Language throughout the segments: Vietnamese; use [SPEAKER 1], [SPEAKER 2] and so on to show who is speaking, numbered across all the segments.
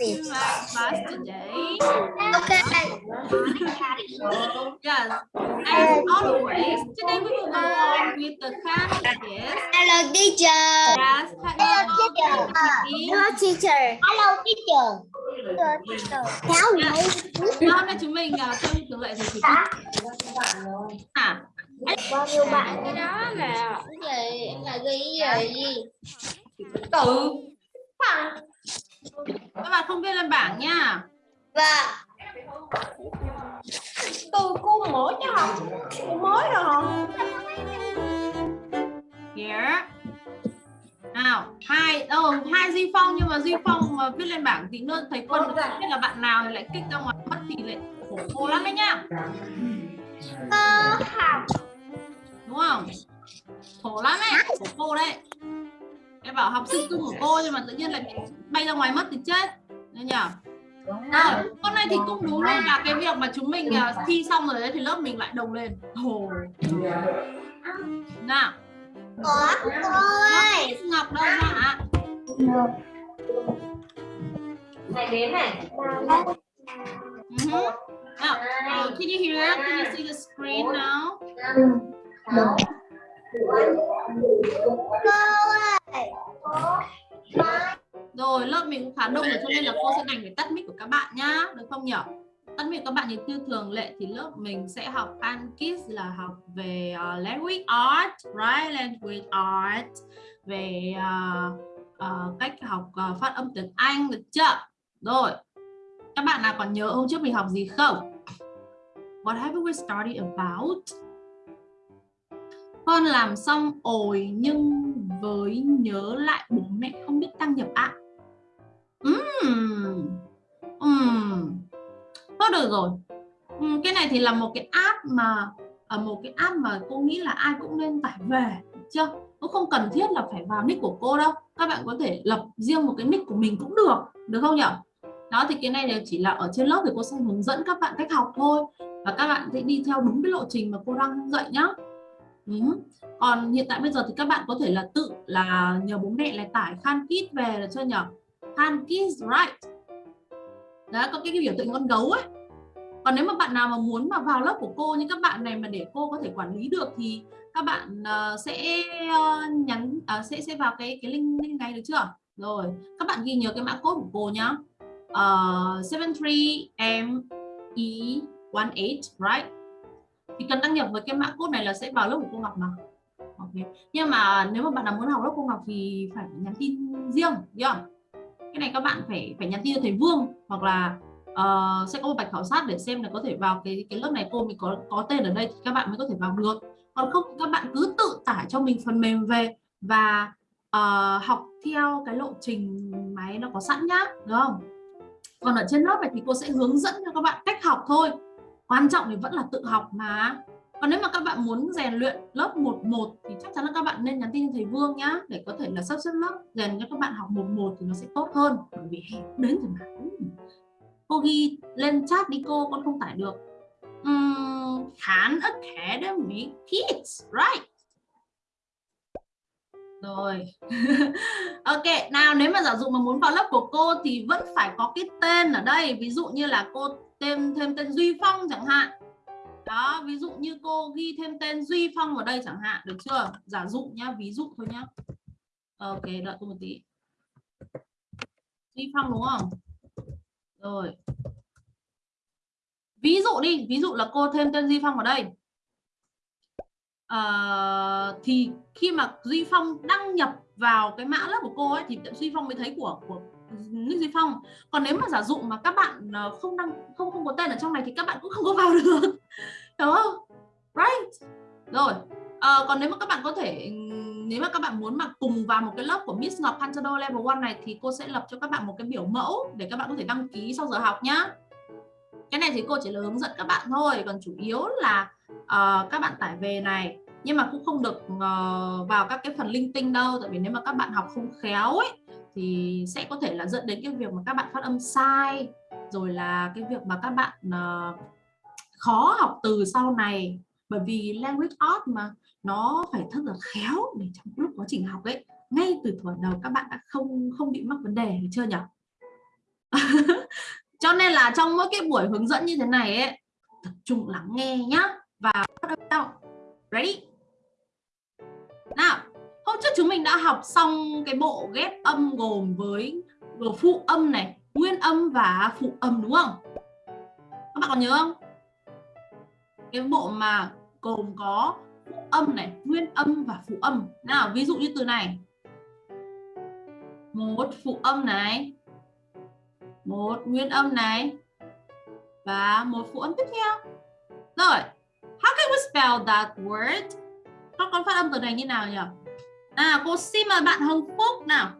[SPEAKER 1] class today.
[SPEAKER 2] Okay.
[SPEAKER 1] Yes, as always, today we will go on with the categories.
[SPEAKER 2] Hello teacher.
[SPEAKER 1] Yes, hello, teacher.
[SPEAKER 2] Hello teacher. Hello teacher. Hello teacher.
[SPEAKER 1] Và Hôm nay chúng mình uh, theo như thường lệ thì chỉ à,
[SPEAKER 2] bao nhiêu bạn cái đó là cái gì là ghi gì
[SPEAKER 1] tự các bạn không viết lên bảng nha.
[SPEAKER 2] và từ cô mới chứ không cô mới rồi không
[SPEAKER 1] Here. Nào, hai đâu hai Duy Phong nhưng mà Duy Phong mà viết lên bảng tí nữa thấy quân biết là bạn nào thì lại kích ra ngoài mất thì lại khổ cô lắm đấy nhá.
[SPEAKER 2] ờ
[SPEAKER 1] Đúng không? Khổ lắm đấy, khổ cô đấy. Em bảo học sinh cưng của cô nhưng mà tự nhiên lại bay ra ngoài mất thì chết. Nên nhỉ? Rồi, hôm nay thì cũng đúng luôn là cái việc mà chúng mình à, thi xong rồi đấy thì lớp mình lại đồng lên. Hồ. Nào,
[SPEAKER 2] có cô ơi
[SPEAKER 1] Ngọc đâu ạ?
[SPEAKER 3] này đến này
[SPEAKER 1] Mhm. Now, uh, can you hear? Can you see the screen now?
[SPEAKER 2] cô ơi
[SPEAKER 1] rồi, lớp mình cũng khá đông rồi cho nên là cô sẽ đành phải tắt mic của các bạn nhá, được không nhỉ? Tắt mic các bạn như như thường lệ thì lớp mình sẽ học Pankis là học về uh, language art, right? Language art về uh, uh, cách học uh, phát âm tiếng Anh được chưa? Rồi. Các bạn nào còn nhớ hôm trước mình học gì không? What have we studied about? Con làm xong ồi nhưng với nhớ lại bố mẹ không biết đăng nhập ạ. Ừm. Ừm. Thôi được rồi. Cái này thì là một cái app mà ở một cái app mà cô nghĩ là ai cũng nên tải về, chưa? Cũng không cần thiết là phải vào nick của cô đâu. Các bạn có thể lập riêng một cái nick của mình cũng được, được không nhỉ? Đó thì cái này đều chỉ là ở trên lớp thì cô sẽ hướng dẫn các bạn cách học thôi và các bạn sẽ đi theo đúng cái lộ trình mà cô đang dạy nhá. Ừ. Còn hiện tại bây giờ thì các bạn có thể là tự là nhờ bố mẹ là tải Khan Kids về được cho nhờ Khan Kids right. Đó có cái, cái biểu tượng con gấu ấy. Còn nếu mà bạn nào mà muốn mà vào lớp của cô như các bạn này mà để cô có thể quản lý được thì các bạn uh, sẽ uh, nhắn uh, sẽ sẽ vào cái cái link link này được chưa? Rồi, các bạn ghi nhớ cái mã code của cô nhá. Uh, 73ME18, right? Thì cần đăng nhập với cái mã code này là sẽ vào lớp của cô Ngọc mà. Ok. Nhưng mà nếu mà bạn nào muốn học lớp cô Ngọc thì phải nhắn tin riêng, không? Cái này các bạn phải phải nhắn tin cho thầy Vương hoặc là uh, sẽ có một bài khảo sát để xem là có thể vào cái cái lớp này cô mình có có tên ở đây thì các bạn mới có thể vào được. Còn không các bạn cứ tự tải cho mình phần mềm về và uh, học theo cái lộ trình máy nó có sẵn nhá, đúng không? Còn ở trên lớp này thì cô sẽ hướng dẫn cho các bạn cách học thôi. Quan trọng thì vẫn là tự học mà. Còn nếu mà các bạn muốn rèn luyện lớp 11 thì chắc chắn là các bạn nên nhắn tin cho thầy Vương nhá để có thể là sắp xếp lớp rèn cho các bạn học 11 thì nó sẽ tốt hơn. Bởi vì hè đến rồi mà. Ừ. Cô ghi lên chat đi cô, con không tải được. Um, Khan Academy Kids, right? Rồi. ok, nào nếu mà giả dụ mà muốn vào lớp của cô thì vẫn phải có cái tên ở đây. Ví dụ như là cô thêm thêm tên Duy Phong chẳng hạn. Đó, ví dụ như cô ghi thêm tên Duy Phong vào đây chẳng hạn, được chưa? Giả dụ nhá, ví dụ thôi nhá. Ok, đợi tôi một tí. Duy Phong đúng không? Rồi. Ví dụ đi, ví dụ là cô thêm tên Duy Phong vào đây. à, thì khi mà Duy Phong đăng nhập vào cái mã lớp của cô ấy thì Duy Phong mới thấy của của nick Duy Phong. Còn nếu mà giả dụ mà các bạn ờ, không đăng không không có tên ở trong này thì các bạn cũng không có vào được. Đúng không? Right. Rồi. à, còn nếu mà các bạn có thể nếu mà các bạn muốn mà cùng vào một cái lớp của Miss Ngọc Pantado Level 1 này thì cô sẽ lập cho các bạn một cái biểu mẫu để các bạn có thể đăng ký sau giờ học nhá. Cái này thì cô chỉ là hướng dẫn các bạn thôi, còn chủ yếu là uh, các bạn tải về này nhưng mà cũng không được uh, vào các cái phần linh tinh đâu tại vì nếu mà các bạn học không khéo ấy thì sẽ có thể là dẫn đến cái việc mà các bạn phát âm sai rồi là cái việc mà các bạn uh, khó học từ sau này. Bởi vì language art mà nó phải thật là khéo để trong lúc quá trình học ấy ngay từ thuở đầu các bạn đã không không bị mắc vấn đề chưa nhỉ? Cho nên là trong mỗi cái buổi hướng dẫn như thế này ấy tập trung lắng nghe nhá và bắt đầu ready? Nào! Hôm trước chúng mình đã học xong cái bộ ghép âm gồm với phụ âm này, nguyên âm và phụ âm đúng không? Các bạn còn nhớ không? Cái bộ mà gồm có phụ âm này, nguyên âm và phụ âm. Nào, ví dụ như từ này. Một phụ âm này, một nguyên âm này, và một phụ âm tiếp theo. Rồi, how can we spell that word? Các con phát âm từ này như nào nhỉ? À cô xin mời bạn Hồng Phúc nào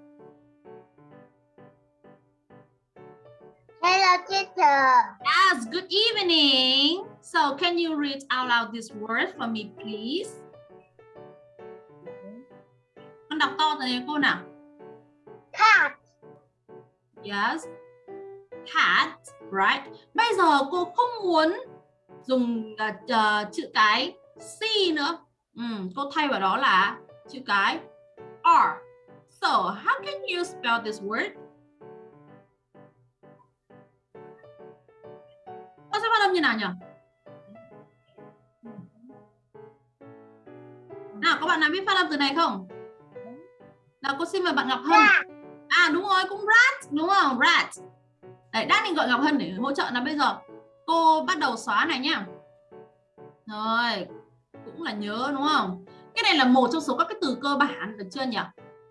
[SPEAKER 2] Hello teacher.
[SPEAKER 1] Yes, good evening. So can you read out loud this word for me please? Con đọc to này cô nào.
[SPEAKER 2] Cat.
[SPEAKER 1] Yes. Cat, right? Bây giờ cô không muốn dùng uh, uh, chữ cái C nữa. Ừ, cô thay vào đó là chữ cái R. So, how can you spell this word? con sẽ phát âm như nào nhỉ? Nào, các bạn nào biết phát âm từ này không? Nào, cô xin mời bạn Ngọc Hân. À đúng rồi, cũng rat, đúng không? Rat. Đấy, đang định gọi Ngọc Hân để hỗ trợ nào bây giờ cô bắt đầu xóa này nhá. Rồi, cũng là nhớ đúng không? Cái này là một trong số các cái từ cơ bản được chưa nhỉ?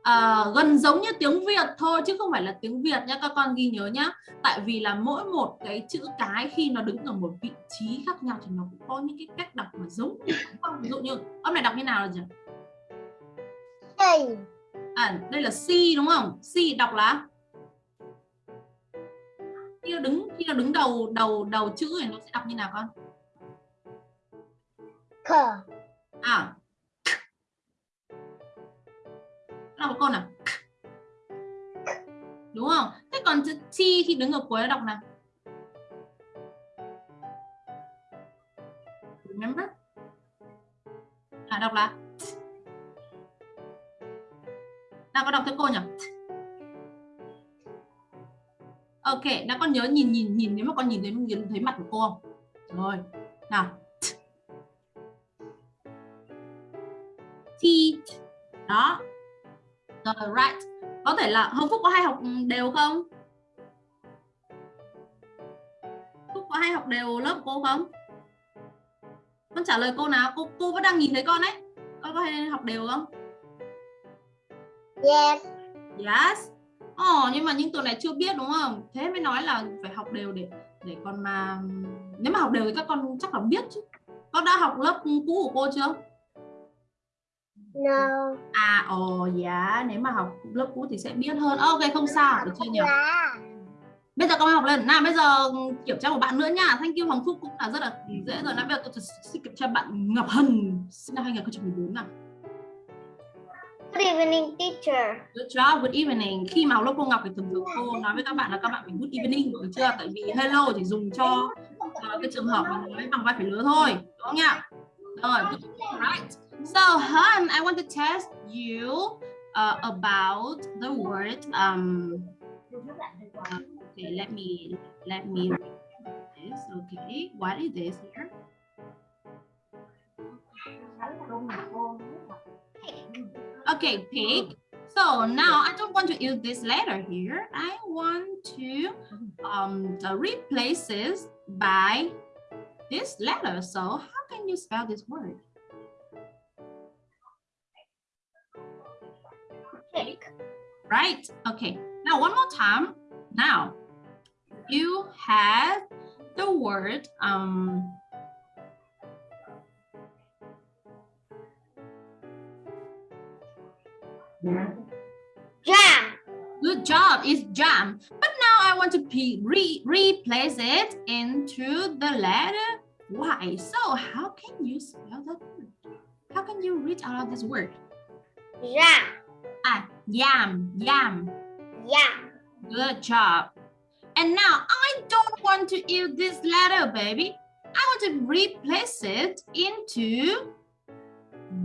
[SPEAKER 1] À, gần giống như tiếng Việt thôi chứ không phải là tiếng Việt nhá các con ghi nhớ nhá. Tại vì là mỗi một cái chữ cái khi nó đứng ở một vị trí khác nhau thì nó cũng có những cái cách đọc mà giống ví dụ như âm này đọc như nào là gì à đây là C đúng không? C đọc là khi nó đứng khi nó đứng đầu đầu đầu chữ thì nó sẽ đọc như nào con?
[SPEAKER 2] Cờ.
[SPEAKER 1] à đọc con nào. Đúng không? Thế còn chữ T khi đứng ở cuối nó đọc nào? Remember? À đọc là nào, có đọc theo cô nhỉ? Ok nào con nhớ nhìn nhìn nhìn, nếu mà con nhìn thấy nhìn thấy mặt của cô không? Rồi, nào. T đó rồi right. Có thể là Hồng Phúc có hay học đều không? Phúc có hay học đều lớp cô không? Con trả lời cô nào? Cô cô vẫn đang nhìn thấy con đấy. Con có hay học đều không?
[SPEAKER 2] Yes.
[SPEAKER 1] yes. Ồ, oh, nhưng mà những từ này chưa biết đúng không? Thế mới nói là phải học đều để để con mà nếu mà học đều thì các con chắc là biết chứ. Con đã học lớp cũ của cô chưa
[SPEAKER 2] No.
[SPEAKER 1] à ồ oh, dạ nếu mà học lớp cũ thì sẽ biết hơn ok không sao được chưa nhỉ bây giờ con học lên nào bây giờ kiểm tra một bạn nữa nha thank you Hoàng Phúc cũng là rất là dễ rồi nào bây giờ tôi xin kiểm tra bạn Ngọc Hân sinh năm 2014 nào
[SPEAKER 2] Good evening teacher.
[SPEAKER 1] Good job, good evening. Khi mà học lớp cô Ngọc thì thường thường cô nói với các bạn là các bạn phải good evening, được chưa? Tại vì hello chỉ dùng cho uh, cái trường hợp mà nói bằng vai phải lứa thôi, đúng không nhỉ? Rồi, right. So, Hun, I want to test you uh, about the word. Um, okay, let me let me this. Okay, what is this here? Okay, pig. So now I don't want to use this letter here. I want to um, replace this by this letter. So how can you spell this word? Right. Okay. Now one more time. Now you have the word um
[SPEAKER 2] Jam.
[SPEAKER 1] good job it's jam but now I want to re replace it into the letter Y so how can you spell that word how can you read out of this word
[SPEAKER 2] Jam.
[SPEAKER 1] ah yam yam
[SPEAKER 2] Yam.
[SPEAKER 1] Good job. And now I don't want to use this letter, baby. I want to replace it into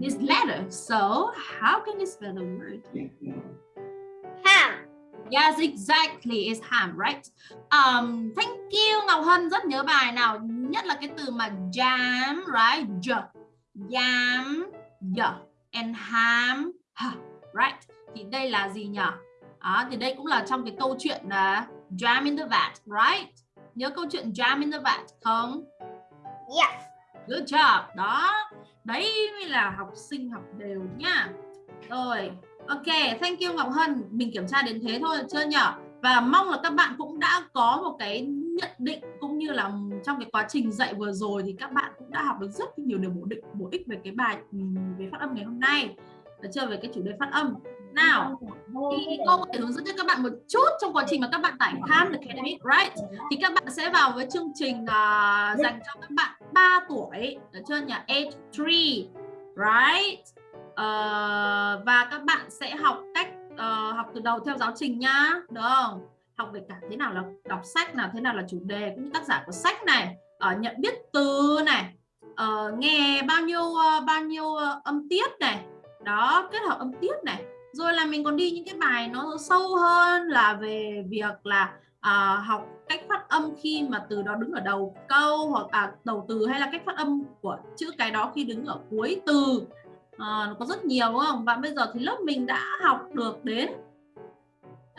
[SPEAKER 1] this letter. So how can you spell the word?
[SPEAKER 2] Ham.
[SPEAKER 1] Yes, exactly. It's ham, right? Um, thank you Ngọc Hân rất nhớ bài nào nhất là cái từ mà jam, right? J, jam, y, and ham, h, right? Thì đây là gì nhỉ? À, thì đây cũng là trong cái câu chuyện là uh, jam in the vat, right? Nhớ câu chuyện jam in the vat không?
[SPEAKER 2] Yes.
[SPEAKER 1] Good job. Đó. Đấy mới là học sinh học đều nhá. Rồi. Ok, thank you Ngọc Hân. Mình kiểm tra đến thế thôi chưa nhỉ? Và mong là các bạn cũng đã có một cái nhận định cũng như là trong cái quá trình dạy vừa rồi thì các bạn cũng đã học được rất nhiều điều bổ định bổ ích về cái bài về phát âm ngày hôm nay. Được chưa về cái chủ đề phát âm. Nào, thì cô có thể hướng dẫn cho các bạn một chút trong quá trình mà các bạn tải Khan Academy, right? Thì các bạn sẽ vào với chương trình uh, dành cho các bạn 3 tuổi, được chưa nhỉ? Age 3, right? Uh, và các bạn sẽ học cách uh, học từ đầu theo giáo trình nhá, được không? Học về cả thế nào là đọc sách nào, thế nào là chủ đề cũng như tác giả của sách này, uh, nhận biết từ này, uh, nghe bao nhiêu uh, bao nhiêu uh, âm tiết này, đó kết hợp âm tiết này rồi là mình còn đi những cái bài nó sâu hơn là về việc là à, học cách phát âm khi mà từ đó đứng ở đầu câu hoặc à, đầu từ hay là cách phát âm của chữ cái đó khi đứng ở cuối từ. À, nó có rất nhiều đúng không? Và bây giờ thì lớp mình đã học được đến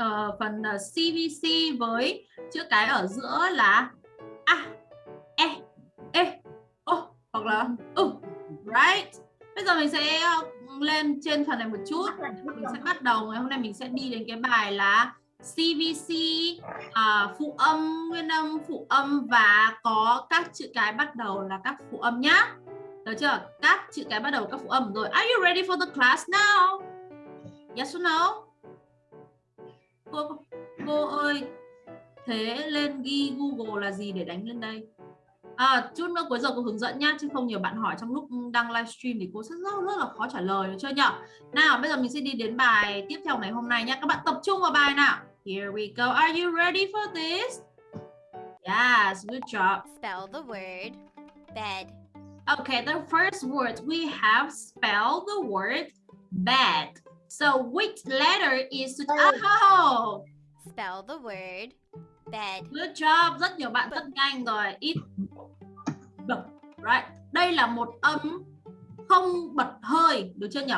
[SPEAKER 1] uh, phần ờ, uh, CVC với chữ cái ở giữa là a e e o hoặc là ừ right? Bây giờ mình sẽ lên trên phần này một chút. Mình sẽ bắt đầu. Ngày hôm nay mình sẽ đi đến cái bài là CVC à, phụ âm nguyên âm phụ âm và có các chữ cái bắt đầu là các phụ âm nhá. Được chưa? Các chữ cái bắt đầu các phụ âm. Rồi are you ready for the class now? Yes or no? Cô cô ơi thế lên ghi Google là gì để đánh lên đây À, chút nữa cuối giờ cô hướng dẫn nhá chứ không nhiều bạn hỏi trong lúc đăng livestream thì cô sẽ rất rất là khó trả lời được chưa nhỉ? Nào bây giờ mình sẽ đi đến bài tiếp theo ngày hôm nay nhá. Các bạn tập trung vào bài nào. Here we go. Are you ready for this? Yes, good job.
[SPEAKER 4] Spell the word bed.
[SPEAKER 1] Okay, the first word we have spell the word bed. So which letter is oh.
[SPEAKER 4] Spell the word bed.
[SPEAKER 1] Good job. Rất nhiều bạn rất nhanh rồi. It bật right? Đây là một âm không bật hơi được chưa nhỉ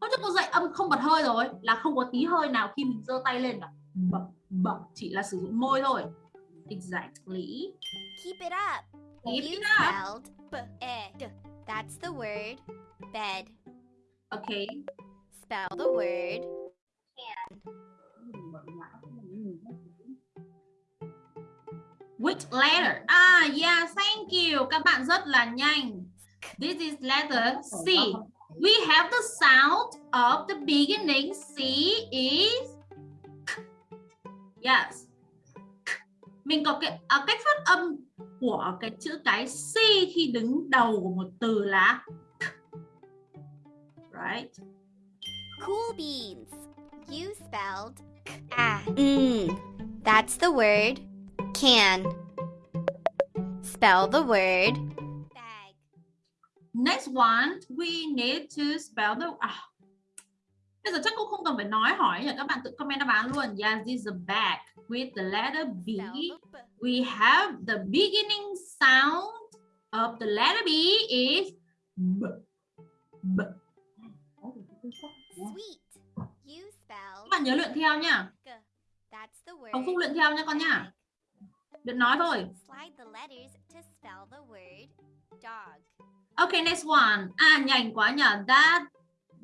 [SPEAKER 1] hôm trước cô dạy âm không bật hơi rồi là không có tí hơi nào khi mình giơ tay lên cả. Bật bật chỉ là sử dụng môi thôi. Exactly.
[SPEAKER 4] Keep it up.
[SPEAKER 1] Keep
[SPEAKER 4] you
[SPEAKER 1] it up.
[SPEAKER 4] spelled that's the word. Bed
[SPEAKER 1] okay.
[SPEAKER 4] Spell the word
[SPEAKER 1] Which letter? Ah, yeah, thank you. Các bạn rất là nhanh. This is letter C. We have the sound of the beginning. C is Yes. Mình có cái à, cách phát âm của cái chữ cái C khi đứng đầu của một từ là Right?
[SPEAKER 4] Cool beans. You spelled ah. Mm. That's the word can. Spell the word bag.
[SPEAKER 1] Next one, we need to spell the à. Bây giờ chắc cũng không cần phải nói hỏi nhỉ các bạn tự comment đáp án luôn. Yes, this is a bag with the letter B. We have the beginning sound of the letter B is B. B.
[SPEAKER 4] Sweet. You spell
[SPEAKER 1] Các bạn nhớ luyện theo
[SPEAKER 4] word.
[SPEAKER 1] Hồng Phúc luyện theo nha con nhá. Luyện nói thôi.
[SPEAKER 4] Slide the letters to spell the word dog.
[SPEAKER 1] Okay, next one. À nhanh quá nhỉ. That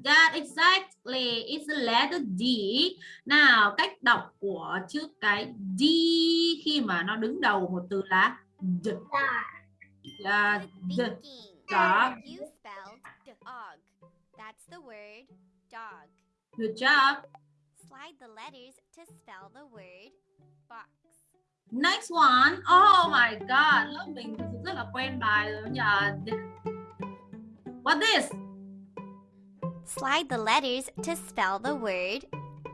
[SPEAKER 1] that exactly is the letter D. Nào, cách đọc của chữ cái D khi mà nó đứng đầu một từ là D. Yeah, D. Dog.
[SPEAKER 4] You spelled dog. That's the word dog.
[SPEAKER 1] Good job.
[SPEAKER 4] Slide the letters to spell the word box.
[SPEAKER 1] Next one. Oh my god, lớp mình thực sự rất là quen bài rồi nhỉ. What this?
[SPEAKER 4] Slide the letters to spell the word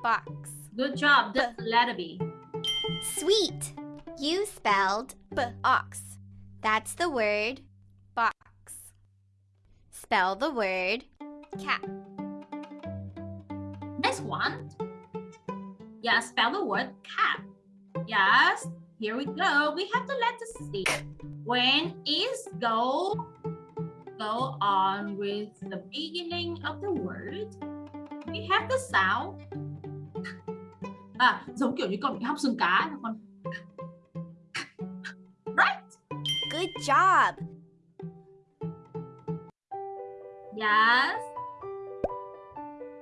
[SPEAKER 4] box.
[SPEAKER 1] Good job. That's the letter B.
[SPEAKER 4] Sweet. You spelled box. That's the word box. Spell the word cat.
[SPEAKER 1] Next one. Yeah, spell the word cap. Yes, here we go. We have the letter C. When is go go on with the beginning of the word, we have the sound. À, giống kiểu như con bị hóc xương cá con. Right?
[SPEAKER 4] Good job.
[SPEAKER 1] Yes.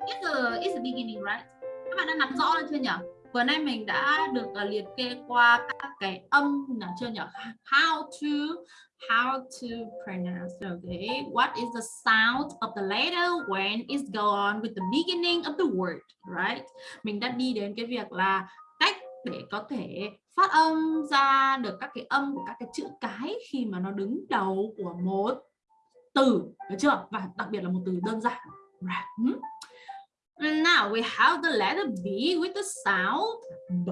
[SPEAKER 1] It's the, it's the beginning, right? Các bạn đã nắm rõ chưa nhỉ? Vừa nay mình đã được uh, liệt kê qua các cái âm nào chưa nhỉ? How to how to pronounce okay. What is the sound of the letter when it go on with the beginning of the word right? Mình đã đi đến cái việc là cách để có thể phát âm ra được các cái âm của các cái chữ cái khi mà nó đứng đầu của một từ được chưa? Và đặc biệt là một từ đơn giản. Right. Hmm. And now we have the letter B with the sound B,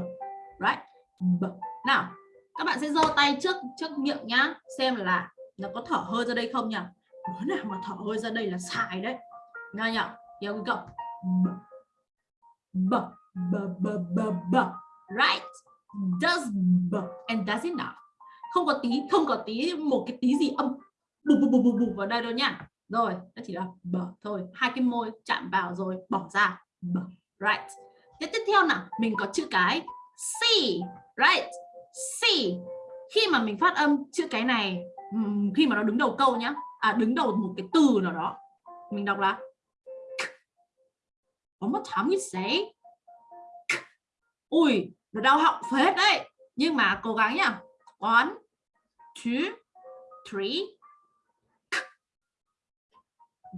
[SPEAKER 1] right? B. nào các bạn sẽ giơ tay trước trước miệng nhá xem là nó có thở hơi ra đây không nhỉ? Đứa nào mà thở hơi ra đây là sai đấy. Nghe nhỉ? Here we go b. B b b b right? Does b. And does enough không có tí không có tí một cái tí gì âm bù bù bù bù bù vào đây đâu nhá rồi, nó chỉ là b thôi. Hai cái môi chạm vào rồi bỏ ra. B right. Tiếp tiếp theo nào? Mình có chữ cái c. Right. C. Khi mà mình phát âm chữ cái này khi mà nó đứng đầu câu nhá. À đứng đầu một cái từ nào đó. Mình đọc là có một thám như thế ui, nó đau họng phết đấy. Nhưng mà cố gắng nhá. One, two, three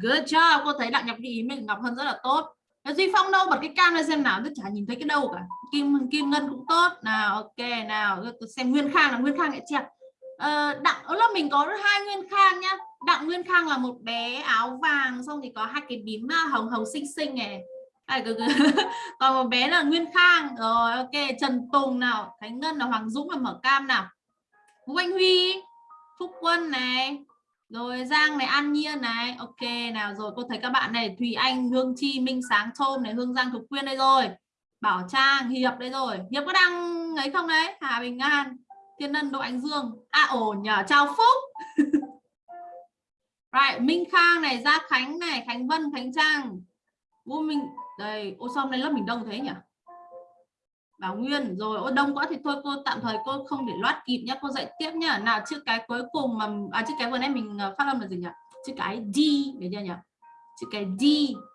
[SPEAKER 1] good job. Cô thấy đặng nhập ghi ý mình ngọc hơn rất là tốt. Duy Phong đâu? Bật cái cam lên xem nào. Tôi chả nhìn thấy cái đâu cả. Kim Kim Ngân cũng tốt. Nào ok nào. Tôi xem Nguyên Khang là Nguyên Khang lại chẹp ờ, Đặng là mình có hai Nguyên Khang nhá. Đặng Nguyên Khang là một bé áo vàng xong thì có hai cái bím à, hồng hồng xinh xinh này. À, còn một bé là Nguyên Khang. Rồi ok Trần Tùng nào. Khánh Ngân là Hoàng Dũng là mở cam nào. Vũ Anh Huy Phúc Quân này rồi Giang này An Nhiên này. Ok nào rồi cô thấy các bạn này Thùy Anh Hương Chi Minh Sáng Thôm này Hương Giang Thục Quyên đây rồi. Bảo Trang Hiệp đây rồi. Hiệp có đăng ấy không đấy? Hà Bình An Thiên Ân Đỗ Ánh Dương. À ổn nhờ chào Phúc. Right, Minh Khang này Gia Khánh này Khánh Vân Khánh Trang. Vũ Minh đây ô xong này lớp mình đông thế nhỉ? Bảo Nguyên rồi ô đông quá thì thôi cô tạm thời cô không để loát kịp nhá cô dạy tiếp nhá. Nào chữ cái cuối cùng mà à chữ cái vừa nãy mình ờ, phát âm là gì nhỉ? Chữ cái D để chưa nhỉ? Chữ cái D.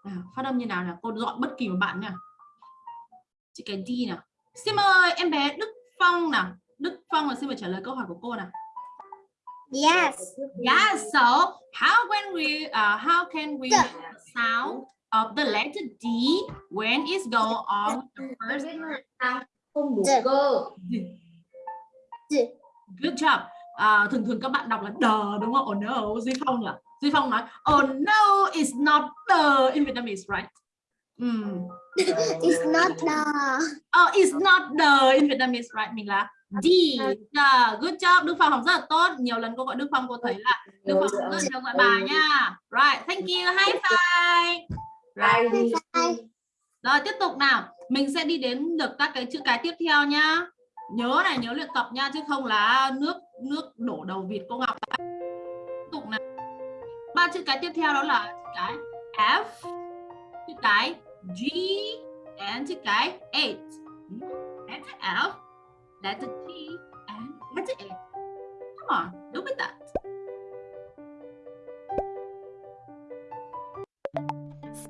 [SPEAKER 1] À, phát âm như nào nào cô dọn bất kỳ một bạn nha chữ cái D nào? Xin mời em bé Đức Phong nào. Đức Phong là xin mời trả lời câu hỏi của cô nào?
[SPEAKER 2] Yes.
[SPEAKER 1] Yeah, so how can we uh, how can we sound of the letter D when it's go on the first
[SPEAKER 3] không đủ
[SPEAKER 2] Dạ.
[SPEAKER 3] cơ
[SPEAKER 1] good job. À, thường thường các bạn đọc là the đúng không? Oh no Duy Phong nhỉ? Duy Phong nói oh no it's not the in Vietnamese right? Mm.
[SPEAKER 2] It's not the.
[SPEAKER 1] oh it's not the in Vietnamese right? Mình là D. Yeah, good job. Đức Phong học rất là tốt. Nhiều lần cô gọi Đức Phong cô thấy là Đức Phong rất là theo dõi bài nha. Right thank you. High five
[SPEAKER 3] Đi.
[SPEAKER 1] Rồi tiếp tục nào. Mình sẽ đi đến được các cái chữ cái tiếp theo nhá. Nhớ này nhớ luyện tập nha Chứ không là nước nước đổ đầu vịt cô Ngọc Tiếp tục nào. Ba chữ cái tiếp theo đó là chữ cái F Chữ cái G And chữ cái H. Letter F. Letter G And letter H. Come on, do with that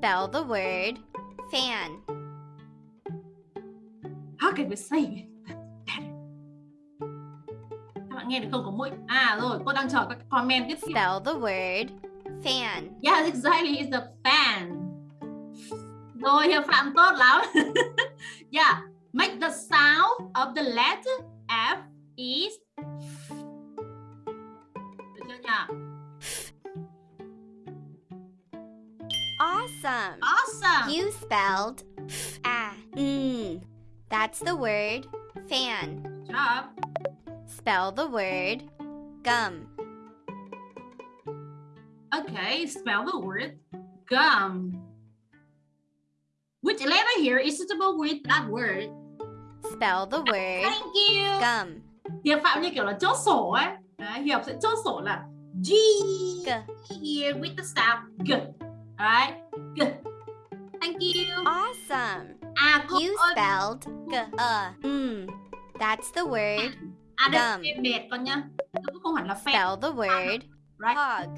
[SPEAKER 4] Spell the word fan.
[SPEAKER 1] How can we say it? Các bạn nghe được không có mũi? À rồi, cô đang chờ các comment tiếp theo.
[SPEAKER 4] Spell the word fan.
[SPEAKER 1] Yes, exactly, it's a fan. Rồi, Hiệp Phạm tốt lắm. yeah, make the sound of the letter F is Được chưa nhỉ?
[SPEAKER 4] Awesome.
[SPEAKER 1] Awesome.
[SPEAKER 4] You spelled ah. Mm. That's the word fan.
[SPEAKER 1] Good job.
[SPEAKER 4] Spell the word gum.
[SPEAKER 1] Okay, spell the word gum. Which letter here is suitable with that word?
[SPEAKER 4] Spell the word
[SPEAKER 1] Thank you.
[SPEAKER 4] gum.
[SPEAKER 1] Hiệp Phạm như kiểu là chốt sổ ấy. Đấy, Hiệp sẽ chốt sổ là G
[SPEAKER 4] G.
[SPEAKER 1] here with the sound G. Alright? G. Thank you.
[SPEAKER 4] Awesome.
[SPEAKER 1] À, cô
[SPEAKER 4] You
[SPEAKER 1] ơi.
[SPEAKER 4] spelled g uh mm. That's the word.
[SPEAKER 1] À, đây
[SPEAKER 4] gum.
[SPEAKER 1] là mệt con nhá. Nó cũng không hẳn là phèn.
[SPEAKER 4] Spell the word
[SPEAKER 1] Right?
[SPEAKER 4] hog.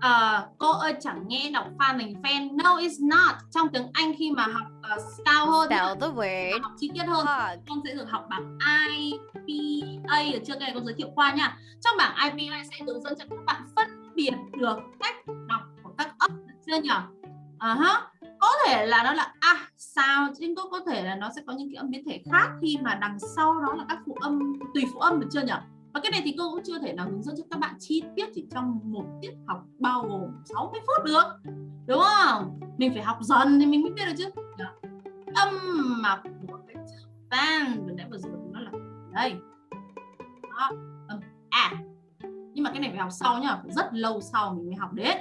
[SPEAKER 1] Ờ, cô ơi chẳng nghe đọc pha thành fan. No, it's not. Trong tiếng Anh khi mà học uh, cao hơn,
[SPEAKER 4] Spell the word
[SPEAKER 1] học chi tiết hơn,
[SPEAKER 4] hog.
[SPEAKER 1] con sẽ được học bảng IPA ở trước đây cô giới thiệu qua nha. Trong bảng IPA sẽ hướng dẫn cho các bạn phân biệt được cách đọc của các âm chưa nhỉ? uh ờ -huh. Có thể là nó là a sao? nhưng cũng có thể là nó sẽ có những cái âm biến thể khác khi mà đằng sau đó là các phụ âm tùy phụ âm được chưa nhỉ? Và cái này thì cô cũng chưa thể nào hướng dẫn cho các bạn chi tiết chỉ trong một tiết học bao gồm 60 phút được. Đúng không? Mình phải học dần thì mình mới biết được chứ. Âm mà của cái fan vừa nãy vừa rồi nó là đây. Đó, âm. Nhưng mà cái này phải học sau nhá, phải rất lâu sau mình mới học đến.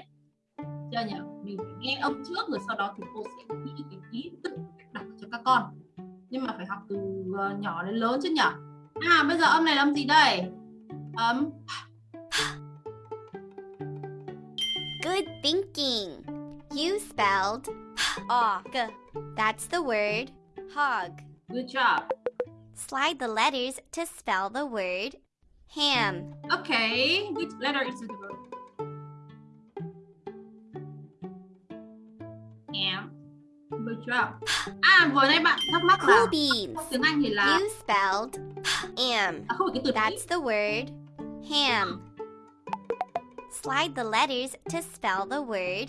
[SPEAKER 1] Chưa nhỉ? Mình phải nghe âm trước rồi sau đó thì cô sẽ ghi cái tự cách đọc cho các con. Nhưng mà phải học từ ờ, nhỏ đến lớn chứ nhỉ? À bây giờ âm này là âm gì đây? Âm
[SPEAKER 4] Good thinking. You spelled hog. That's the word hog.
[SPEAKER 1] good job.
[SPEAKER 4] Slide the letters to spell the word ham.
[SPEAKER 1] Okay, which letter is it? Am. Good job. À vừa nãy bạn thắc mắc là
[SPEAKER 4] Cool beans.
[SPEAKER 1] tiếng Anh thì là
[SPEAKER 4] You spelled am.
[SPEAKER 1] à, không cái từ
[SPEAKER 4] That's the word ham. Slide the letters to spell the word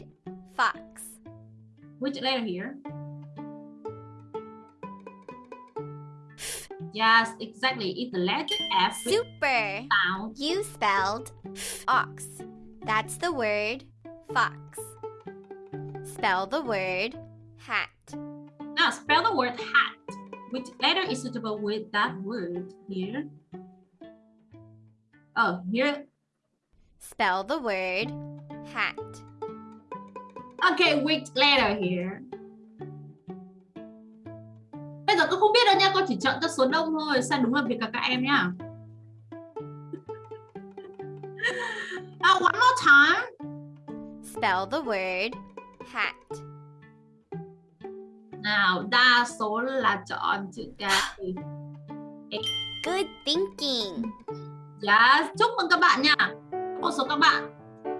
[SPEAKER 4] fox.
[SPEAKER 1] which letter here? Yes, exactly. It's the letter F
[SPEAKER 4] Super.
[SPEAKER 1] sound.
[SPEAKER 4] You spelled ox. That's the word fox. Spell the word hat.
[SPEAKER 1] Now spell the word hat. Which letter is suitable with that word here? Oh, here.
[SPEAKER 4] Spell the word hat.
[SPEAKER 1] Okay, which letter here? Tôi không biết đâu nha, con chỉ chọn các số đông thôi. Sai đúng là việc cả các em nhá. Uh, one more time.
[SPEAKER 4] Spell the word hat.
[SPEAKER 1] Nào, đa số là chọn chữ cái.
[SPEAKER 4] Good thinking.
[SPEAKER 1] Yes, chúc mừng các bạn nha. Một số các bạn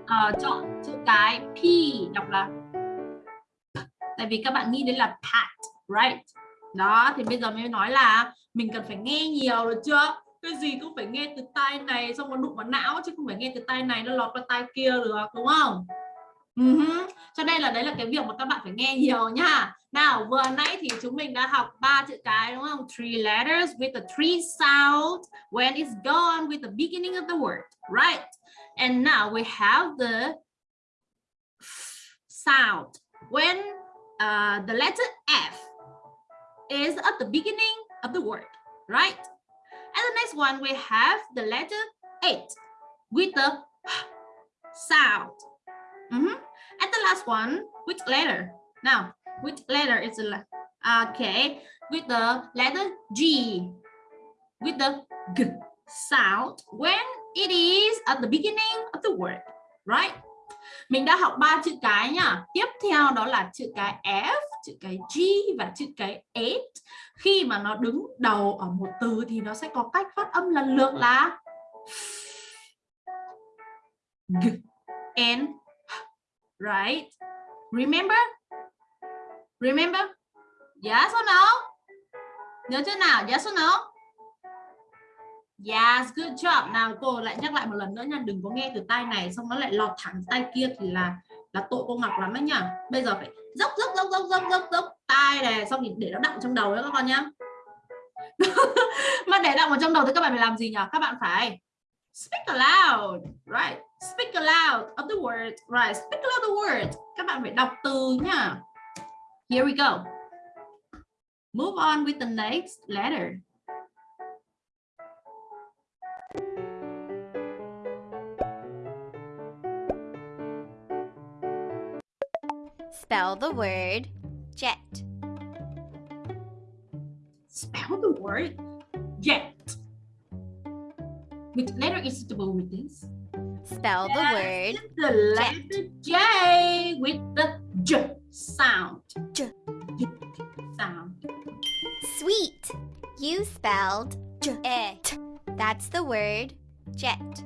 [SPEAKER 1] ờ, chọn chữ cái P đọc là tại vì các bạn nghĩ đến là pat, right? Đó, thì bây giờ mới nói là mình cần phải nghe nhiều được chưa? Cái gì cũng phải nghe từ tai này xong nó đụng vào não chứ không phải nghe từ tai này nó lọt qua tai kia được đúng không? Uh-huh. Cho nên là đấy là cái việc mà các bạn phải nghe nhiều nhá. Nào vừa nãy thì chúng mình đã học ba chữ cái đúng không? Three letters with the three sound when it's gone with the beginning of the word, right? And now we have the sound when uh, the letter F is at the beginning of the word, right? And the next one we have the letter H with the sound. Mhm. And the last one, which letter? Now, which letter is the okay with the letter G with the g sound when it is at the beginning of the word, right? Mình đã học ba chữ cái nhá. Tiếp theo đó là chữ cái F, chữ cái G và chữ cái H. Khi mà nó đứng đầu ở một từ thì nó sẽ có cách phát âm lần lượt là g and right? Remember? Remember? Yes or no? Nhớ chưa nào? Yes or no? Yes, good job. Nào cô lại nhắc lại một lần nữa nha, đừng có nghe từ tay này xong nó lại lọt thẳng tay kia thì là là tội cô Ngọc lắm đấy nhá. Bây giờ phải dốc dốc dốc dốc dốc dốc dốc tai này xong thì để nó đọng trong đầu đấy các con nhá. Mà để đọng vào trong đầu thì các bạn phải làm gì nhỉ? Các bạn phải speak aloud, right? Speak aloud of the word, right? Speak aloud the word. Các bạn phải đọc từ nhá. Here we go. Move on with the next letter.
[SPEAKER 4] Spell the word jet.
[SPEAKER 1] Spell the word jet. Which letter is suitable with this?
[SPEAKER 4] Spell the word
[SPEAKER 1] the letter J with the J sound.
[SPEAKER 4] J.
[SPEAKER 1] J sound.
[SPEAKER 4] sweet. You spelled it. That's the word jet.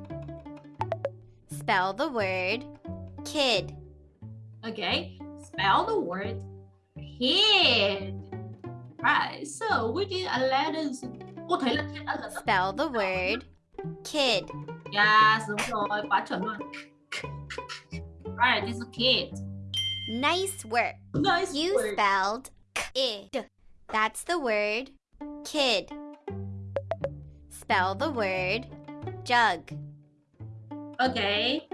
[SPEAKER 4] Spell the word kid.
[SPEAKER 1] Okay, spell the word kid. Right, so we did a letters? Cô thấy là trên ân là
[SPEAKER 4] Spell the word kid.
[SPEAKER 1] Yes, đúng rồi, quá chuẩn luôn. Right, it's a kid.
[SPEAKER 4] Nice work.
[SPEAKER 1] Nice
[SPEAKER 4] You
[SPEAKER 1] word.
[SPEAKER 4] spelled it. That's the word kid. Spell the word jug.
[SPEAKER 1] Okay.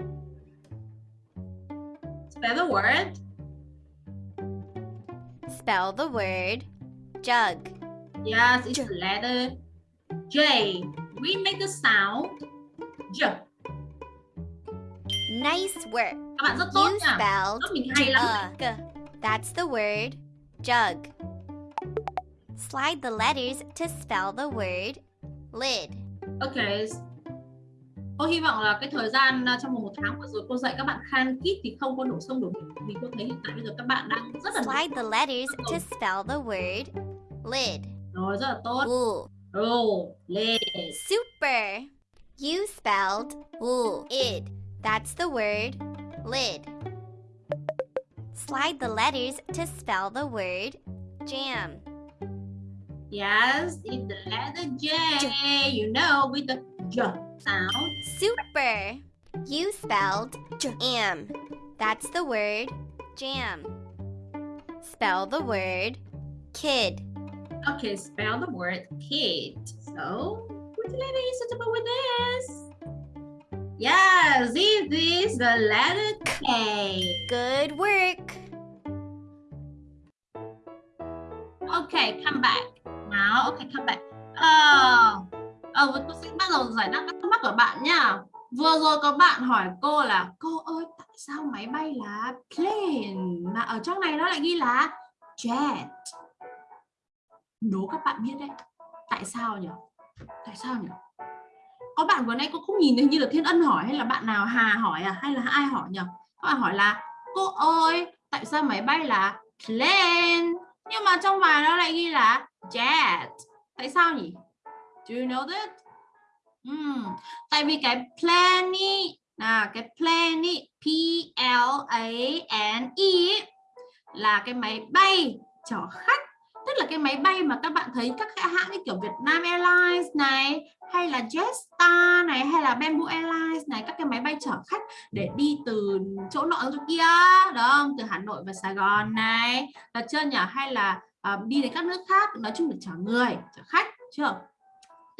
[SPEAKER 1] Spell the word.
[SPEAKER 4] Spell the word jug.
[SPEAKER 1] Yes, it's
[SPEAKER 4] J.
[SPEAKER 1] the letter J. We make the sound J.
[SPEAKER 4] Nice work.
[SPEAKER 1] Các bạn rất tốt
[SPEAKER 4] You
[SPEAKER 1] nha.
[SPEAKER 4] spelled
[SPEAKER 1] mình hay lắm.
[SPEAKER 4] jug. That's the word jug. Slide the letters to spell the word lid.
[SPEAKER 1] Ok. Cô hy vọng là cái thời gian à, trong một tháng vừa rồi cô dạy các bạn khan kít thì không có đổ sông đổ biển vì cô thấy hiện tại bây giờ các bạn đang rất là
[SPEAKER 4] Slide the letters to spell the word lid.
[SPEAKER 1] rồi rất là tốt.
[SPEAKER 4] Ooh,
[SPEAKER 1] Roll, lên.
[SPEAKER 4] super. You spelled ooh, id. That's the word lid. Slide the letters to spell the word jam.
[SPEAKER 1] Yes, it's the letter J. You know, with the J sound.
[SPEAKER 4] Super. You spelled jam. That's the word jam. Spell the word kid.
[SPEAKER 1] Okay, spell the word kid. So, which letter is suitable with this? Yes, it is the letter K.
[SPEAKER 4] Good work.
[SPEAKER 1] Okay, come back. Now, okay, come back. Ờ, ờ, vâng, tôi sẽ bắt đầu giải đáp các thắc mắc của bạn nha. Vừa rồi có bạn hỏi cô là Cô ơi, tại sao máy bay là plane Mà ở trong này nó lại ghi là jet Đố các bạn biết đấy Tại sao nhỉ? Tại sao nhỉ? Có bạn vừa nay cô không nhìn thấy như là Thiên Ân hỏi Hay là bạn nào Hà hỏi à? Hay là ai hỏi nhỉ? Các bạn hỏi là Cô ơi, tại sao máy bay là plane Nhưng mà trong bài nó lại ghi là jet Tại sao nhỉ? Do you know that? Ừm, tại vì cái plane ý, à, cái plane ý, P L A N E là cái máy bay chở khách. Tức là cái máy bay mà các bạn thấy các hãng như kiểu Vietnam Airlines này hay là Jetstar này hay là Bamboo Airlines này các cái máy bay chở khách để đi từ chỗ nọ chỗ kia đó không? từ Hà Nội và Sài Gòn này. Là chưa nhỉ? Hay là uh, đi đến các nước khác nói chung là chở người chở khách chưa?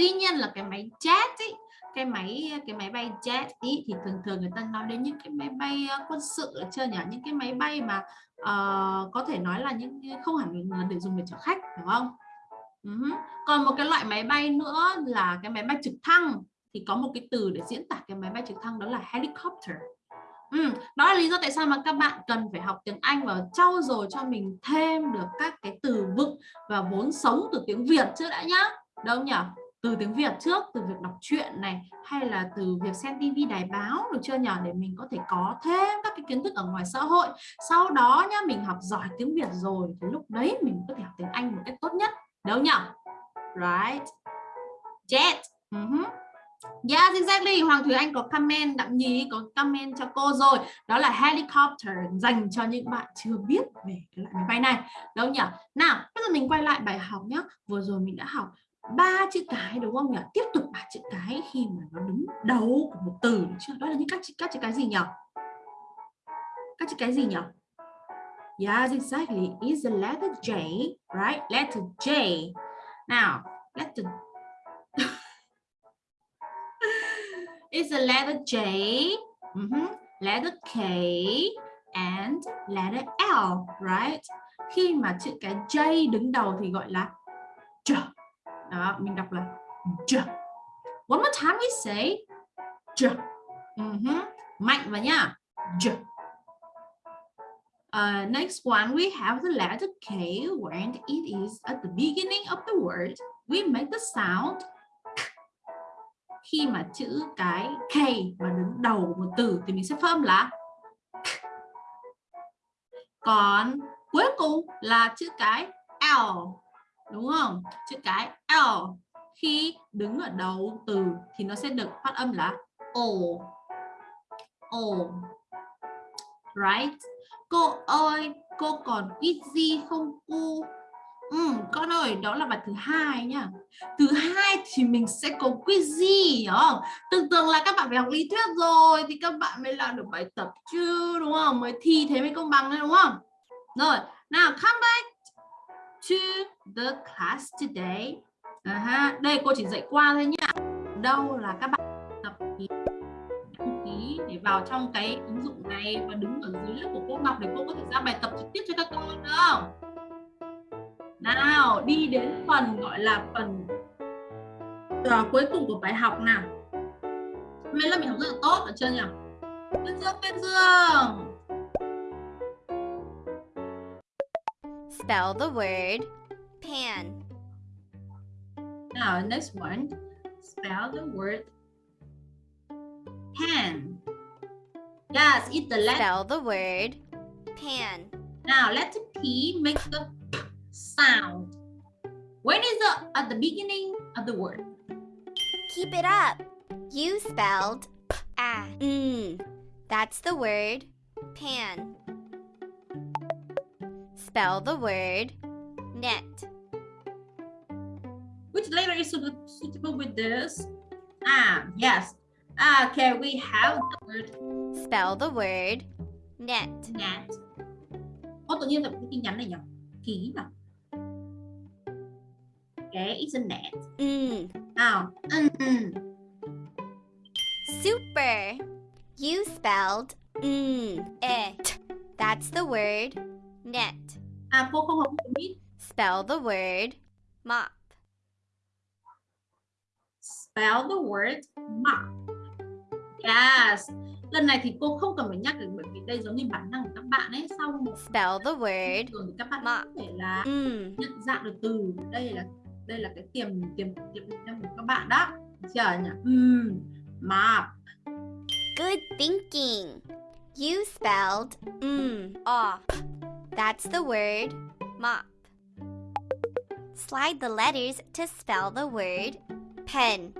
[SPEAKER 1] Tuy nhiên là cái máy jet ý, cái máy cái máy bay jet ý, thì thường thường người ta nói đến những cái máy bay ờ, quân sự được chưa nhỉ những cái máy bay mà uh, có thể nói là những không hẳn là để dùng để chở khách đúng không uh còn một cái loại máy bay nữa là cái máy bay trực thăng thì có một cái từ để diễn tả cái máy bay trực thăng đó là helicopter Ừ, đó là lý do tại sao mà các bạn cần phải học tiếng Anh và trau dồi cho mình thêm được các cái từ vựng và vốn sống từ tiếng Việt chứ đã nhá. Đâu nhỉ? Từ tiếng Việt trước, từ việc đọc truyện này hay là từ việc xem tivi đài báo được chưa nhỏ Để mình có thể có thêm các cái kiến thức ở ngoài xã hội. Sau đó nhá, mình học giỏi tiếng Việt rồi thì lúc đấy mình có thể học tiếng Anh một cách tốt nhất. Đâu nhỉ? Right. Jet. Uh-huh. Yes, ừ exactly. Hoàng Thúy Anh có comment, Đặng Nhí có comment cho cô rồi. Đó là helicopter dành cho những bạn chưa biết về cái loại máy bay này. Đâu nhỉ? Nào, bây giờ mình quay lại bài học nhé. Vừa rồi mình đã học ba chữ cái đúng không nhỉ? Tiếp tục ba chữ cái khi mà nó đứng đầu của một từ chưa? Đó là những các chữ các chữ cái gì nhỉ? Các chữ cái gì nhỉ? Yes, exactly. Is the letter J, right? Letter J. Now, letter is the letter J, mhm, letter K, and letter L, right? Khi mà chữ cái J đứng đầu thì gọi là J. Đó, mình đọc là J. One more time we say J. Mhm, ừ Mạnh vào nhá. J. Uh, ờ, next one, we have the letter K. When it is at the beginning of the word, we make the sound khi mà chữ cái K mà đứng đầu một từ thì mình sẽ phát âm là còn cuối cùng là chữ cái L đúng không chữ cái L khi đứng ở đầu từ thì nó sẽ được phát âm là O O right cô ơi cô còn ít gì không cô Ừ, con ơi, đó là bài thứ hai nhá. Thứ hai thì mình sẽ có quiz gì không? Tưởng tượng là các bạn phải học lý thuyết rồi thì các bạn mới làm được bài tập chứ đúng không? Mới thi thế mới công bằng đấy đúng không? Rồi, nào come back to the class today. À ha, đây cô chỉ dạy qua thôi nhá. Đâu là các bạn tập ký đăng ký để vào trong cái ứng dụng này và đứng ở dưới lớp của cô Ngọc để cô có thể ra bài tập trực tiếp cho các con được không? nào đi đến phần gọi là phần uh, cuối cùng của bài học nào mấy lớp mình học rất là tốt ở chưa nhỉ bên dương bên dương
[SPEAKER 4] Spell the word pan.
[SPEAKER 1] now next one spell the word pan yes it's the letter
[SPEAKER 4] Spell the word pan.
[SPEAKER 1] now letter p makes the sound. When is the at the beginning of the word?
[SPEAKER 4] Keep it up. You spelled ah. Mm. That's the word pan. Spell the word net.
[SPEAKER 1] Which letter is suitable with this? Ah, yes. Okay, we have the word
[SPEAKER 4] Spell the word net.
[SPEAKER 1] net. Ô, tự nhiên là cái tin nhắn này nhỉ? Ký mà. Okay, it's a net.
[SPEAKER 4] Mm.
[SPEAKER 1] Nào, mm.
[SPEAKER 4] Super. You spelled mm, it. That's the word net.
[SPEAKER 1] À, cô không học biết.
[SPEAKER 4] Spell the word mop.
[SPEAKER 1] Spell the word mop. Yes. Lần này thì cô không cần phải nhắc được bởi vì đây giống như bản năng của các bạn ấy. Sau một
[SPEAKER 4] Spell the word
[SPEAKER 1] thường thì các bạn
[SPEAKER 4] mop.
[SPEAKER 1] có thể là
[SPEAKER 4] mm.
[SPEAKER 1] nhận dạng được từ đây là đây là cái tiềm tiềm tiềm năng của các bạn đó chưa nhỉ um, map
[SPEAKER 4] Good thinking. You spelled mm off. That's the word mop. Slide the letters to spell the word pen.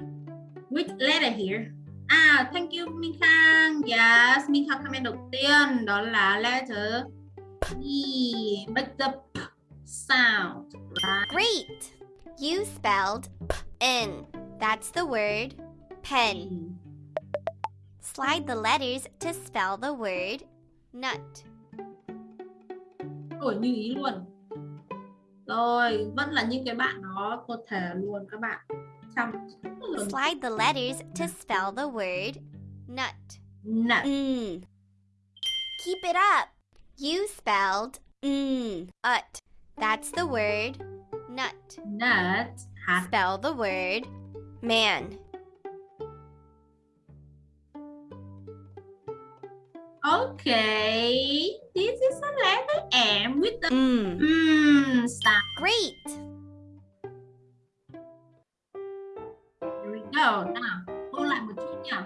[SPEAKER 1] which letter here à thank you Minh Khang yes Minh Khang comment đầu tiên đó là letter E make the p sound right
[SPEAKER 4] Great. You spelled n. That's the word pen. Mm. Slide the letters to spell the word nut.
[SPEAKER 1] Như ý luôn rồi vẫn là những cái bạn đó có thể luôn các bạn chăm
[SPEAKER 4] Slide the letters to spell the word nut.
[SPEAKER 1] nut
[SPEAKER 4] Mm. Keep it up. You spelled mm, ut. That's the word nut.
[SPEAKER 1] nut
[SPEAKER 4] Spell the word man.
[SPEAKER 1] Okay, this is a letter M with the
[SPEAKER 4] Mm.
[SPEAKER 1] mm sound.
[SPEAKER 4] Great.
[SPEAKER 1] Here we go. Nào, ôn lại một chút nha.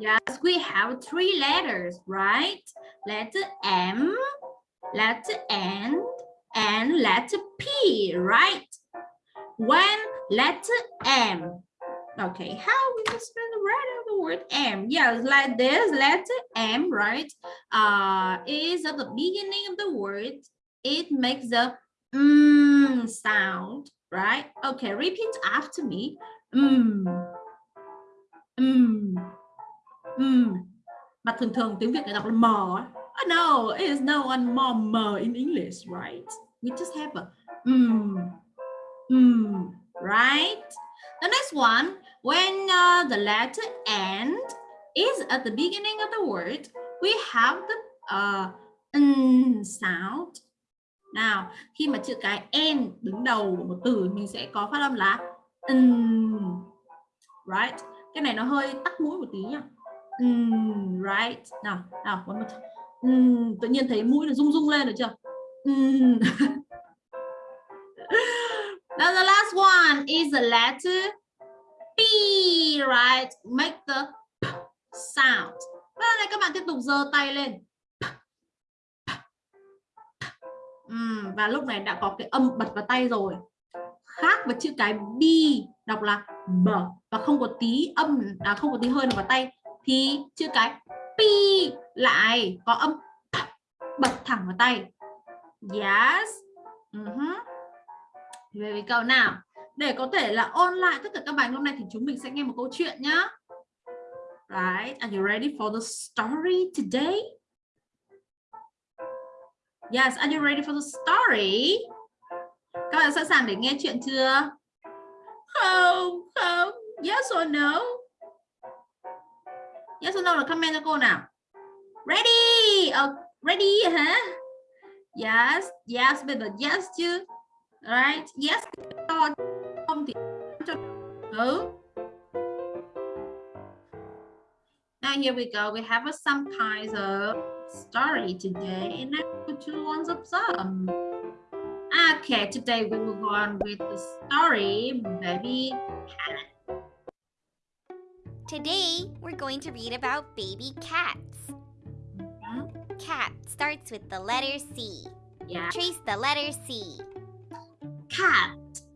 [SPEAKER 1] Yes, we have three letters, right? Letter M, letter N, and letter P, right? When letter M. Okay, how we spell word M? Yes, like this, letter M, right? Uh, is at the beginning of the word. It makes the mm sound, right? Okay, repeat after me. Mm. Mm. Mm. Mà thường thường tiếng Việt người đọc là mờ. Oh, no, it is no one more mờ in English, right? We just have a mm. Mm. Right? The next one, when uh, the letter N is at the beginning of the word, we have the uh, n sound. Nào, khi mà chữ cái N đứng đầu của một từ mình sẽ có phát âm là n. Right? Cái này nó hơi tắc mũi một tí nha. Mm, right. Nào, nào, one more time. Mm, tự nhiên thấy mũi nó rung rung lên được chưa? Mm. Now the last one is the letter P, right? Make the P sound. Vâng, và này các bạn tiếp tục giơ tay lên. Uhm, và lúc này đã có cái âm bật vào tay rồi. Khác với chữ cái B đọc là B và không có tí âm à, không có tí hơi nào vào tay thì chữ cái P lại có âm bật thẳng vào tay. Yes. Uh -huh. Về we go nào. Để có thể là ôn lại tất cả các bài hôm nay thì chúng mình sẽ nghe một câu chuyện nhá. Right, are you ready for the story today? Yes, are you ready for the story? Các bạn sẵn sàng để nghe chuyện chưa? Không, không. Yes or no? Yes or no là comment cho cô nào. Ready. Oh, ready hả? Yes, yes, bây giờ yes chứ. Right, yes. Không thì cho ừ. Now here we go. We have some kinds of story today, and I put two ones of some. Okay, today we will go on with the story Baby Cat.
[SPEAKER 4] Today we're going to read about baby cats.
[SPEAKER 1] Mm -hmm.
[SPEAKER 4] Cat starts with the letter C.
[SPEAKER 1] Yeah.
[SPEAKER 4] Trace the letter C.
[SPEAKER 1] Cat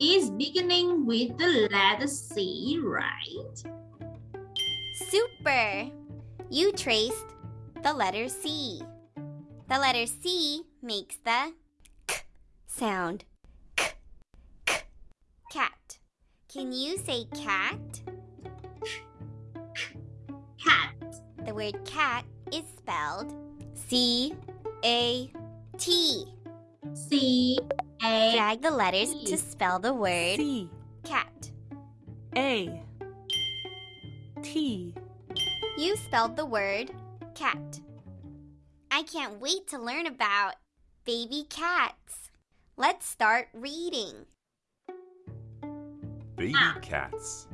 [SPEAKER 1] is beginning with the letter C, right?
[SPEAKER 4] Super! You traced the letter C. The letter C makes the k sound. K, k. Cat. Can you say cat?
[SPEAKER 1] Cat.
[SPEAKER 4] The word cat is spelled C A T.
[SPEAKER 1] C A.
[SPEAKER 4] Drag the letters
[SPEAKER 1] T.
[SPEAKER 4] to spell the word
[SPEAKER 5] C
[SPEAKER 4] cat.
[SPEAKER 5] A T
[SPEAKER 4] You spelled the word cat. I can't wait to learn about baby cats. Let's start reading.
[SPEAKER 6] Baby
[SPEAKER 1] Ah.
[SPEAKER 6] cats.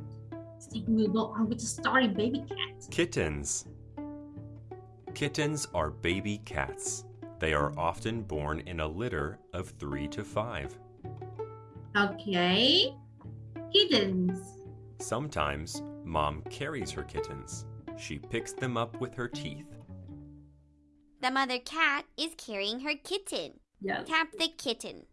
[SPEAKER 1] See, we will go on with the story Baby Cat.
[SPEAKER 6] Kittens. Kittens are baby cats. They are often born in a litter of three to five.
[SPEAKER 1] Okay. Kittens.
[SPEAKER 6] Sometimes, mom carries her kittens. She picks them up with her teeth.
[SPEAKER 4] The mother cat is carrying her kitten.
[SPEAKER 1] Yes.
[SPEAKER 4] Tap the kitten.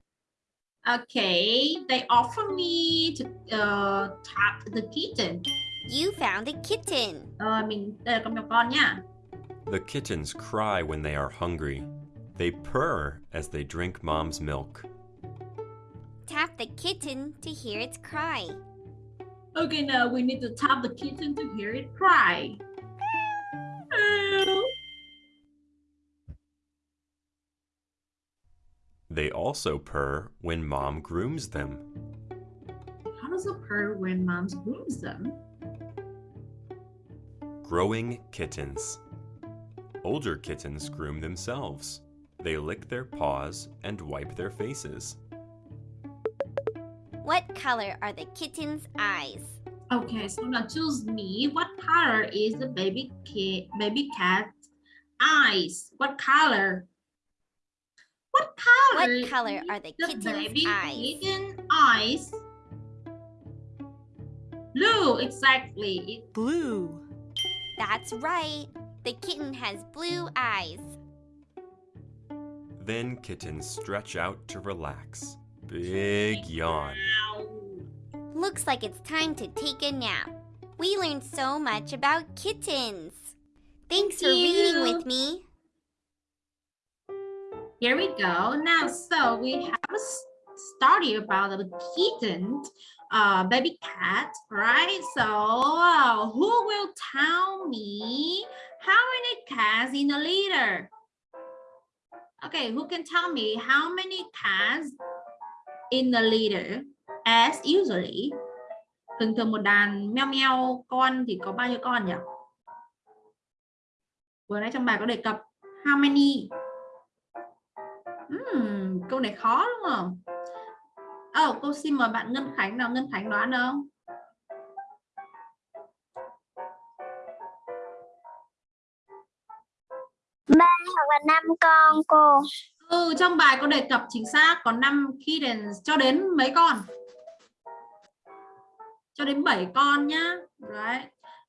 [SPEAKER 1] Okay. They offer me to uh, tap the kitten.
[SPEAKER 4] You found a kitten.
[SPEAKER 1] Ờ, mình đây là con mèo con nhá.
[SPEAKER 6] The kittens cry when they are hungry. They purr as they drink mom's milk.
[SPEAKER 4] Tap the kitten to hear its cry.
[SPEAKER 1] Okay, now we need to tap the kitten to hear it cry.
[SPEAKER 6] They also purr when mom grooms them.
[SPEAKER 1] How does a purr when moms grooms them?
[SPEAKER 6] Growing kittens. Older kittens groom themselves. They lick their paws and wipe their faces.
[SPEAKER 4] What color are the kitten's eyes?
[SPEAKER 1] Okay, so now choose me. What color is the baby cat baby cat eyes? What color? What color?
[SPEAKER 4] What color are the
[SPEAKER 1] the
[SPEAKER 4] kitten's
[SPEAKER 1] baby
[SPEAKER 4] eyes?
[SPEAKER 1] kitten eyes? Blue, exactly.
[SPEAKER 5] blue
[SPEAKER 4] That's right. The kitten has blue eyes.
[SPEAKER 6] Then kittens stretch out to relax. Big yawn.
[SPEAKER 4] Looks like it's time to take a nap. We learned so much about kittens. Thanks for
[SPEAKER 1] Thank
[SPEAKER 4] reading with me.
[SPEAKER 1] Here we go. Now, so we have a story about a kitten, uh, baby cat, right? So, uh, who will tell me how many cats in a litter? Okay, who can tell me how many cats in the litter as usually? Thường thường một đàn meo meo con thì có bao nhiêu con nhỉ? Vừa nãy trong bài có đề cập how many Hmm, câu này khó đúng không? Ờ, cô xin mời bạn Ngân Khánh nào, Ngân Khánh đoán không?
[SPEAKER 2] Hoặc là năm con cô.
[SPEAKER 1] Ừ, trong bài có đề cập chính xác có năm khi đến cho đến mấy con? Cho đến 7 con nhá. Đấy.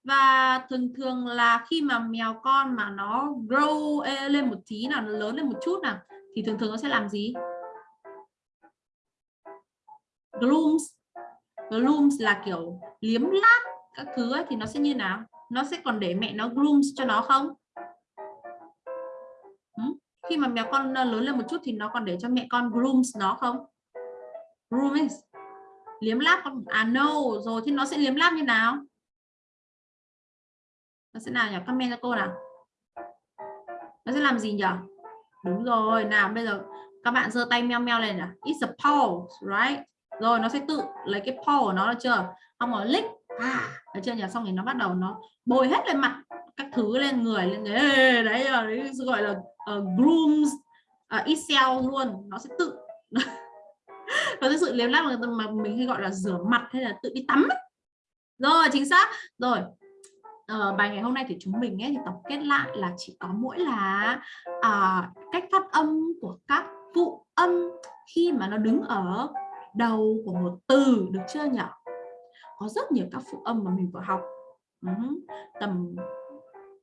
[SPEAKER 1] Và thường thường là khi mà mèo con mà nó grow e- lên một tí nào nó lớn lên một chút nào thì thường thường nó sẽ làm gì? Grooms. Grooms là kiểu liếm láp các thứ ấy, thì nó sẽ như nào? Nó sẽ còn để mẹ nó grooms cho nó không? Khi mà mèo con ờ, lớn lên một chút thì nó còn để cho mẹ con grooms nó không? Grooms liếm láp con à no. Rồi thì nó sẽ liếm láp như nào? Nó sẽ nào nhỉ? Comment cho cô nào. Nó sẽ làm gì nhỉ? Đúng rồi. Nào, bây giờ các bạn giơ tay meo meo lên nào. it's a paw right? Rồi, nó sẽ tự lấy cái paw của nó được chưa? Không có lick. À được chưa nhỉ? Xong thì nó bắt đầu nó bồi hết lên mặt các thứ lên người lên người đấy, ờ, đấy gọi là uh, grooms à, uh, Excel luôn nó sẽ tự nó thực sự liếm láp mà mình hay gọi là rửa mặt hay là tự đi tắm ấy. rồi chính xác rồi uh, bài ngày hôm nay thì chúng mình ấy thì tổng kết lại là chỉ có mỗi là uh, cách phát âm của các phụ âm khi mà nó đứng ở đầu của một từ được chưa nhỉ có rất nhiều các phụ âm mà mình vừa học uh -huh. tầm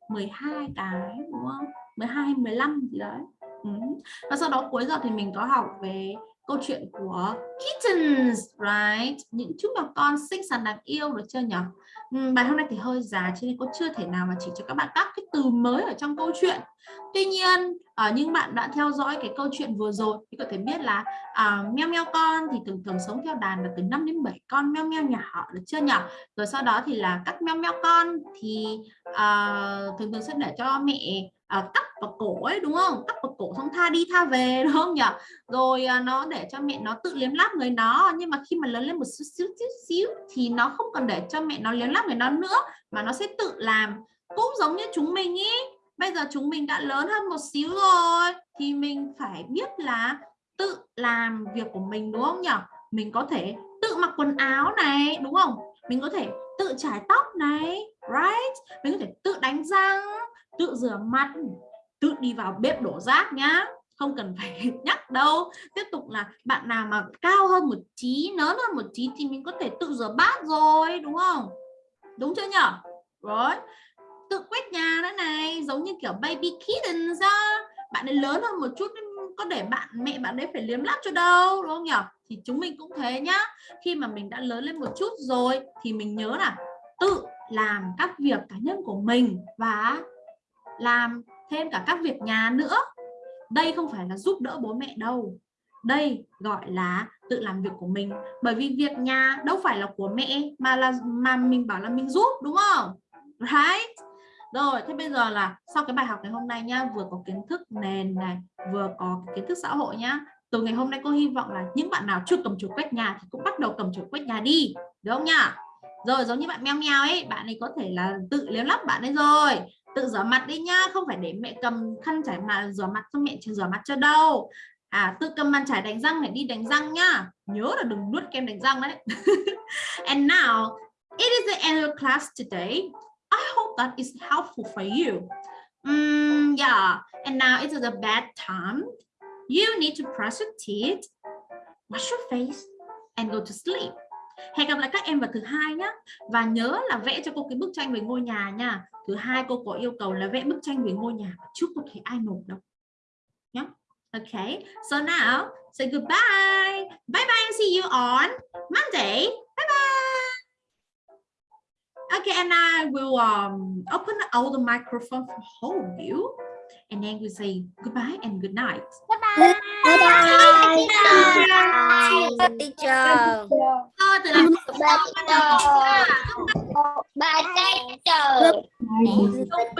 [SPEAKER 1] 12 cái, đúng không 12 15 gì đấy ừ. và sau đó cuối giờ thì mình có học về câu chuyện của kittens right? Những chú mèo con xinh xắn đáng yêu được chưa nhỉ ừ, bài hôm nay thì hơi dài cho nên cô chưa thể nào mà chỉ cho các bạn các cái từ mới ở trong câu chuyện. Tuy nhiên ở uh, những bạn đã theo dõi cái câu chuyện vừa rồi thì có thể biết là uh, meo meo con thì thường thường sống theo đàn là từ 5 đến 7 con meo meo nhỏ được chưa nhỉ rồi sau đó thì là các meo meo con thì uh, thường thường sẽ để cho mẹ à, cắt vào cổ ấy đúng không? Cắt vào cổ xong tha đi tha về đúng không nhỉ? Rồi à, nó để cho mẹ nó tự liếm láp người nó. Nhưng mà khi mà lớn lên một xíu xíu xíu, xíu thì nó không cần để cho mẹ nó liếm láp người nó nữa mà nó sẽ tự làm. Cũng giống như chúng mình ý. Bây giờ chúng mình đã lớn hơn một xíu rồi thì mình phải biết là tự làm việc của mình đúng không nhỉ? Mình có thể tự mặc quần áo này đúng không? Mình có thể tự chải tóc này right? Mình có thể tự đánh răng tự rửa mặt, tự đi vào bếp đổ rác nhá. Không cần phải nhắc đâu. Tiếp tục là bạn nào mà cao hơn một tí, lớn hơn một tí thì mình có thể tự rửa bát rồi, đúng không? Đúng chưa nhở? Rồi. Tự quét nhà nữa này, giống như kiểu baby kitten ra. Bạn ấy lớn hơn một chút có để bạn, mẹ bạn ấy phải liếm láp cho đâu, đúng không nhở? Thì chúng mình cũng thế nhá. Khi mà mình đã lớn lên một chút rồi thì mình nhớ là tự làm các việc cá nhân của mình và làm thêm cả các việc nhà nữa. Đây không phải là giúp đỡ bố mẹ đâu. Đây gọi là tự làm việc của mình. Bởi vì việc nhà đâu phải là của mẹ mà là, mà mình bảo là mình giúp, đúng không? Right? Rồi, thế bây giờ là sau cái bài học ngày hôm nay nhá, vừa có kiến thức nền này, vừa có kiến thức xã hội nhá. Từ ngày hôm nay cô hy vọng là những bạn nào chưa cầm chuột quét nhà thì cũng bắt đầu cầm chuột quét nhà đi, được không nhá? Rồi, giống như bạn meo meo ấy, bạn ấy có thể là tự liếm lắp bạn ấy rồi tự rửa mặt đi nhá không phải để mẹ cầm khăn chải mà rửa mặt cho mẹ rửa mặt cho đâu. À tự cầm bàn chải đánh răng để đi đánh răng nhá. Nhớ là đừng nuốt kem đánh răng đấy. And now it is the end of class today. I hope that is helpful for you. Um, yeah. And now it is a bad time. You need to brush your teeth wash your face and go to sleep hẹn gặp lại các em vào thứ hai nhé và nhớ là vẽ cho cô cái bức tranh về ngôi nhà nha. Thứ hai cô có yêu cầu là vẽ bức tranh về ngôi nhà trước cô thấy ai nộp đâu. Nhé okay so now say goodbye. Bye bye and see you on Monday. Bye bye. Okay and I will um, open all the microphone for all of you. And then we say goodbye and good night.
[SPEAKER 2] Bye bye. Bye bye.
[SPEAKER 4] Bye, teacher.
[SPEAKER 1] Thôi, từ làm
[SPEAKER 2] Bye teacher. Bye teacher.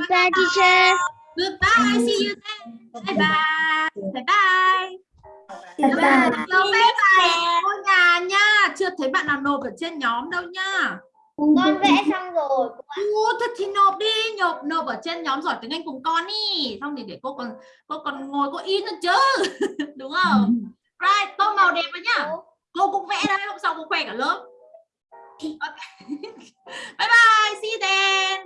[SPEAKER 2] Bye teacher.
[SPEAKER 1] Goodbye, see you then. Bye bye. Bye bye.
[SPEAKER 2] Bye bye.
[SPEAKER 1] Bye bye. bài ngôi nhà nha. Chưa thấy bạn nào nộp ở trên nhóm đâu nha.
[SPEAKER 2] Con vẽ xong rồi.
[SPEAKER 1] Ủa, thật thì nộp đi, nộp nộp ở trên nhóm giỏi tiếng Anh cùng con đi. Xong thì để cô còn cô còn ngồi cô in nữa chứ. Đúng không? Right, tô màu đẹp vào nhá. Cô cũng vẽ đấy, hôm sau cô khoe cả lớp. Okay. bye bye, see you then.